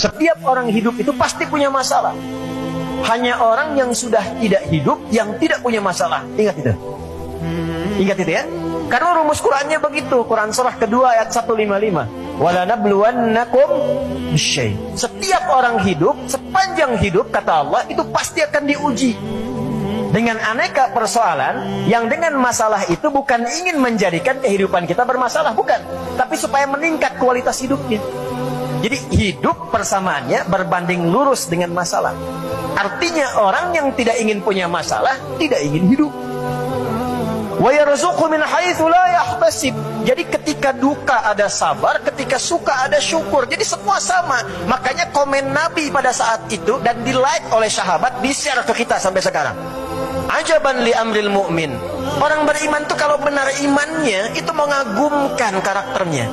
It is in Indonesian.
Setiap orang hidup itu pasti punya masalah. Hanya orang yang sudah tidak hidup yang tidak punya masalah. Ingat itu. Ingat itu ya. Karena rumus Qurannya begitu. Quran surah kedua ayat 155. Walanabluwannakum bisyai. Setiap orang hidup, sepanjang hidup kata Allah itu pasti akan diuji dengan aneka persoalan yang dengan masalah itu bukan ingin menjadikan kehidupan kita bermasalah, bukan. Tapi supaya meningkat kualitas hidupnya. Jadi hidup persamaannya berbanding lurus dengan masalah. Artinya orang yang tidak ingin punya masalah tidak ingin hidup. Jadi ketika duka ada sabar, ketika suka ada syukur. Jadi semua sama. Makanya komen Nabi pada saat itu dan di like oleh sahabat di-share ke kita sampai sekarang. Ajaban li amril mu'min. Orang beriman itu kalau benar imannya itu mengagumkan karakternya.